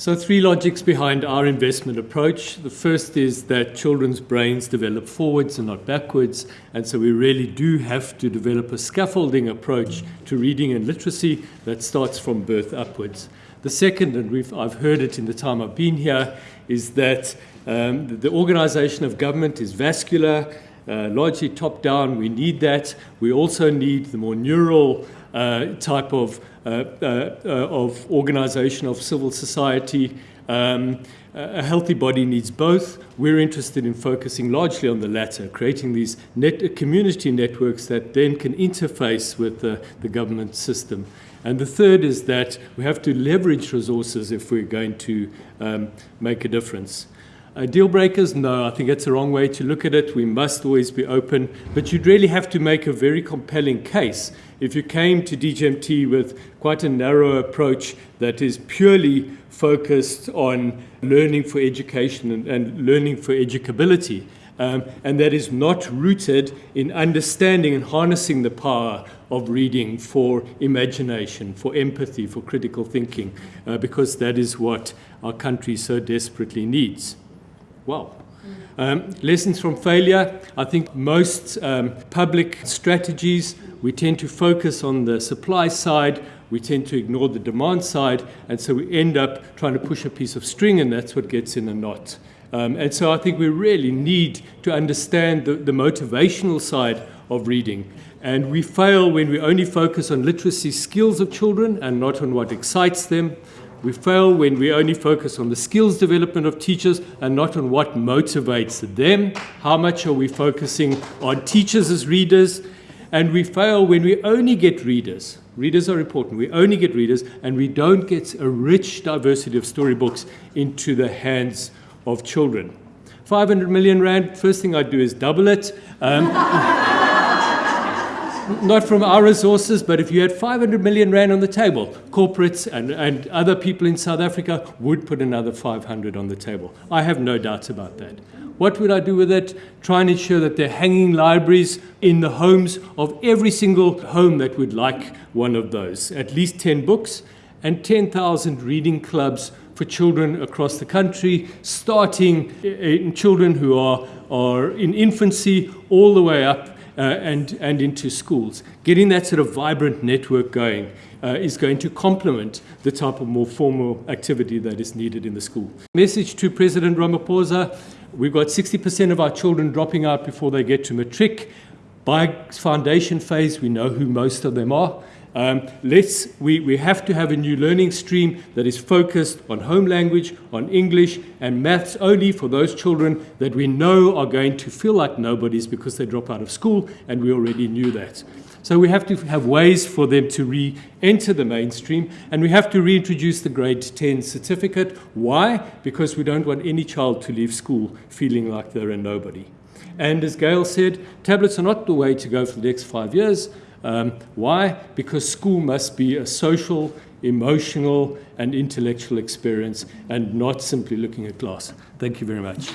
So, three logics behind our investment approach. The first is that children's brains develop forwards and not backwards, and so we really do have to develop a scaffolding approach to reading and literacy that starts from birth upwards. The second, and I've heard it in the time I've been here, is that um, the, organization of government is vascular, uh, largely top down. We need that. We also need the more neural type of, uh, uh, of organization of civil society. Um, a healthy body needs both. We're interested in focusing largely on the latter, creating these net, community networks that then can interface with the, the government system. And the third is that we have to leverage resources if we're going to um, make a difference. Uh, deal breakers, no, I think that's the wrong way to look at it. We must always be open, but you'd really have to make a very compelling case. If you came to DGMT with quite a narrow approach that is purely focused on learning for education and, and learning for educability, um, and that is not rooted in understanding and harnessing the power of reading for imagination, for empathy, for critical thinking, uh, because that is what our country so desperately needs well. Um, lessons from failure. I think most um, public strategies, we tend to focus on the supply side, we tend to ignore the demand side, and so we end up trying to push a piece of string, and that's what gets in a knot. Um, and so I think we really need to understand the, the motivational side of reading. And we fail when we only focus on literacy skills of children and not on what excites them. We fail when we only focus on the skills development of teachers and not on what motivates them. How much are we focusing on teachers as readers? And we fail when we only get readers. Readers are important. We only get readers and we don't get a rich diversity of storybooks into the hands of children. 500 million rand, first thing I'd do is double it. Um, not from our resources, but if you had 500 million rand on the table, corporates and, and other people in South Africa would put another 500 on the table. I have no doubts about that. What would I do with it? Try and ensure that they're hanging libraries in the homes of every single home that would like one of those. At least 10 books and 10,000 reading clubs for children across the country, starting eh, eh, in children who are, are in infancy all the way up uh, and, and into schools. Getting that sort of vibrant network going uh, is going to complement the type of more formal activity that is needed in the school. Message to President Ramaphosa, we've got 60% of our children dropping out before they get to matric. By foundation phase, we know who most of them are. Um, let's, we, we have to have a new learning stream that is focused on home language, on English, and maths only for those children that we know are going to feel like nobodies because they drop out of school, and we already knew that. So we have to have ways for them to re-enter the mainstream, and we have to reintroduce the grade 10 certificate. Why? Because we don't want any child to leave school feeling like they're a nobody. And as Gail said, tablets are not the way to go for the next five years. Um, why? Because school must be a social, emotional, and intellectual experience and not simply looking at class. Thank you very much.